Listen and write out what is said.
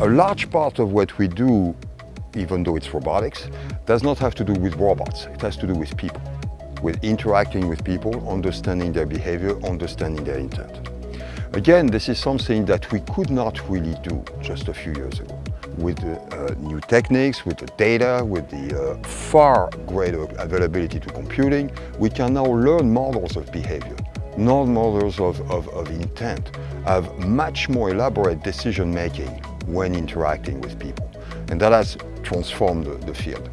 A large part of what we do, even though it's robotics, does not have to do with robots. It has to do with people, with interacting with people, understanding their behavior, understanding their intent. Again, this is something that we could not really do just a few years ago. With the uh, new techniques, with the data, with the uh, far greater availability to computing, we can now learn models of behavior, learn models of, of, of intent, have much more elaborate decision making when interacting with people. And that has transformed the, the field.